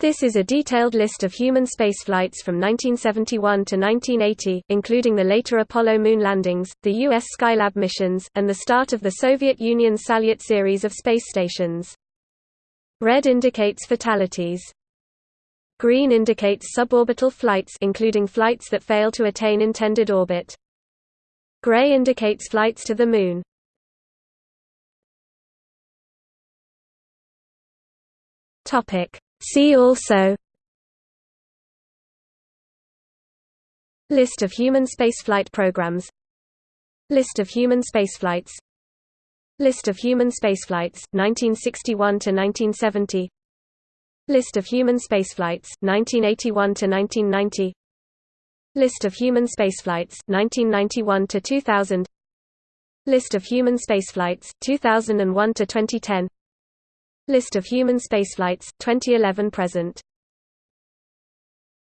This is a detailed list of human spaceflights from 1971 to 1980, including the later Apollo moon landings, the U.S. Skylab missions, and the start of the Soviet Union's Salyut series of space stations. Red indicates fatalities. Green indicates suborbital flights including flights that fail to attain intended orbit. Gray indicates flights to the Moon. Topic See also List of human spaceflight programs List of human spaceflights List of human spaceflights, 1961–1970 List of human spaceflights, 1981–1990 List of human spaceflights, 1991–2000 List of human spaceflights, 2001–2010 List of human spaceflights, 2011–present